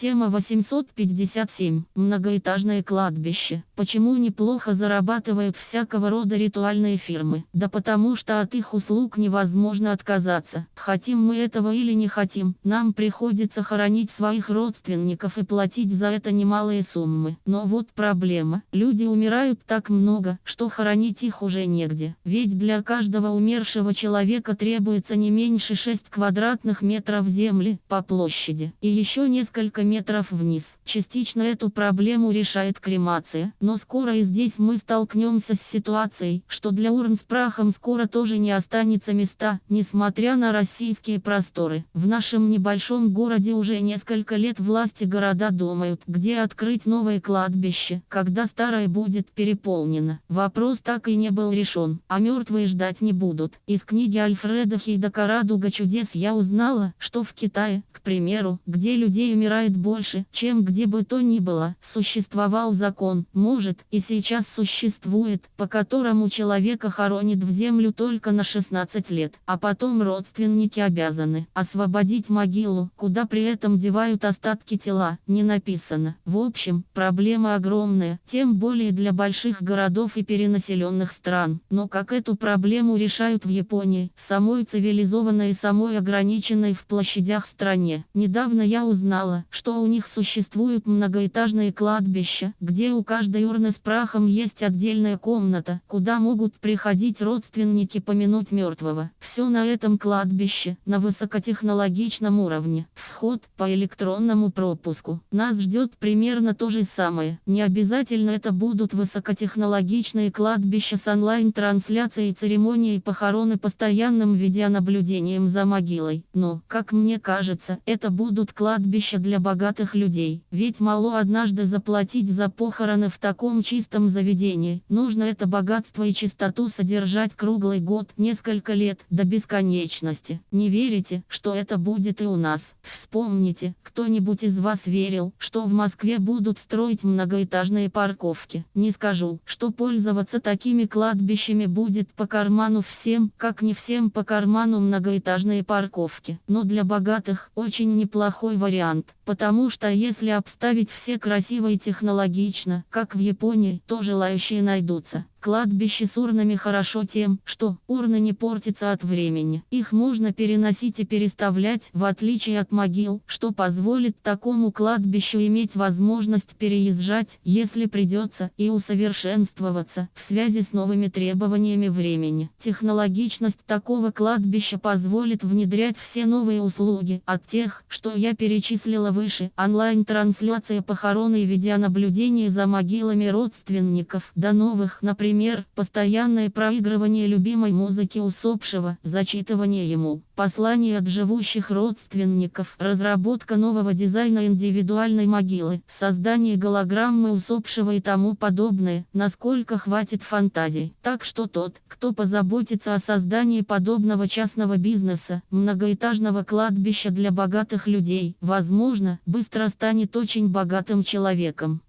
Тема 857. Многоэтажное кладбище. Почему неплохо зарабатывают всякого рода ритуальные фирмы? Да потому что от их услуг невозможно отказаться. Хотим мы этого или не хотим, нам приходится хоронить своих родственников и платить за это немалые суммы. Но вот проблема. Люди умирают так много, что хоронить их уже негде. Ведь для каждого умершего человека требуется не меньше 6 квадратных метров земли по площади. И еще несколько метров вниз. Частично эту проблему решает кремация, но скоро и здесь мы столкнемся с ситуацией, что для урн с прахом скоро тоже не останется места, несмотря на российские просторы. В нашем небольшом городе уже несколько лет власти города думают, где открыть новое кладбище, когда старое будет переполнено. Вопрос так и не был решен, а мертвые ждать не будут. Из книги Альфреда Хейдакара «Радуга чудес» я узнала, что в Китае, к примеру, где людей умирает больше, чем где бы то ни было, существовал закон, может, и сейчас существует, по которому человека хоронит в землю только на 16 лет, а потом родственники обязаны освободить могилу, куда при этом девают остатки тела, не написано. В общем, проблема огромная, тем более для больших городов и перенаселенных стран. Но как эту проблему решают в Японии, самой цивилизованной и самой ограниченной в площадях стране. Недавно я узнала, что у них существуют многоэтажные кладбища, где у каждой урны с прахом есть отдельная комната, куда могут приходить родственники помянуть мертвого. Все на этом кладбище, на высокотехнологичном уровне. Вход по электронному пропуску. Нас ждет примерно то же самое. Не обязательно это будут высокотехнологичные кладбища с онлайн-трансляцией церемонии похороны постоянным видеонаблюдением за могилой. Но, как мне кажется, это будут кладбища для богатых людей. Ведь мало однажды заплатить за похороны в таком чистом заведении. Нужно это богатство и чистоту содержать круглый год, несколько лет, до бесконечности. Не верите, что это будет и у нас? Вспомните, кто-нибудь из вас верил, что в Москве будут строить многоэтажные парковки. Не скажу, что пользоваться такими кладбищами будет по карману всем, как не всем по карману многоэтажные парковки. Но для богатых очень неплохой вариант, потому что если обставить все красиво и технологично, как в Японии, то желающие найдутся. Кладбище с урнами хорошо тем, что урны не портятся от времени. Их можно переносить и переставлять, в отличие от могил, что позволит такому кладбищу иметь возможность переезжать, если придется, и усовершенствоваться, в связи с новыми требованиями времени. Технологичность такого кладбища позволит внедрять все новые услуги, от тех, что я перечислила выше, онлайн-трансляция похороны и видеонаблюдение за могилами родственников, до новых, например, Например, постоянное проигрывание любимой музыки усопшего, зачитывание ему посланий от живущих родственников, разработка нового дизайна индивидуальной могилы, создание голограммы усопшего и тому подобное, насколько хватит фантазий. Так что тот, кто позаботится о создании подобного частного бизнеса, многоэтажного кладбища для богатых людей, возможно, быстро станет очень богатым человеком.